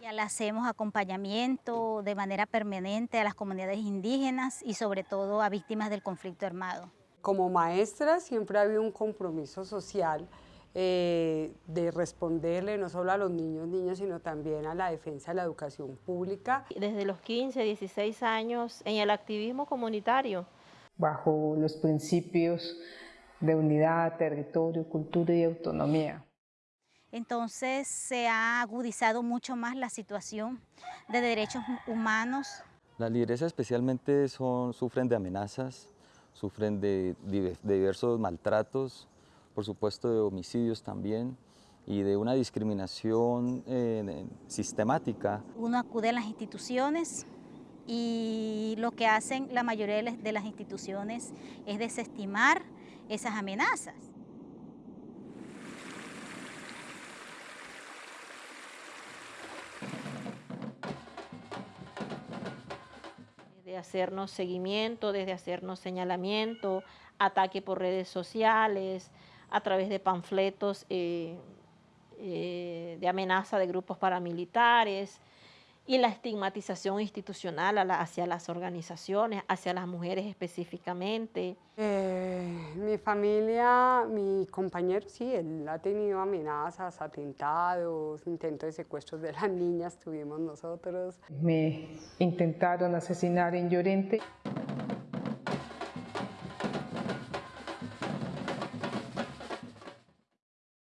Ya Le hacemos acompañamiento de manera permanente a las comunidades indígenas y sobre todo a víctimas del conflicto armado. Como maestra siempre ha habido un compromiso social eh, de responderle no solo a los niños, niños, sino también a la defensa de la educación pública. Desde los 15, 16 años en el activismo comunitario. Bajo los principios de unidad, territorio, cultura y autonomía. Entonces se ha agudizado mucho más la situación de derechos humanos. Las lideresas especialmente son, sufren de amenazas, sufren de, de diversos maltratos, por supuesto de homicidios también y de una discriminación eh, sistemática. Uno acude a las instituciones y lo que hacen la mayoría de las instituciones es desestimar esas amenazas. de hacernos seguimiento, desde hacernos señalamiento, ataque por redes sociales, a través de panfletos eh, eh, de amenaza de grupos paramilitares y la estigmatización institucional hacia las organizaciones, hacia las mujeres específicamente. Eh, mi familia, mi compañero, sí, él ha tenido amenazas, atentados, intentos de secuestros de las niñas tuvimos nosotros. Me intentaron asesinar en Llorente.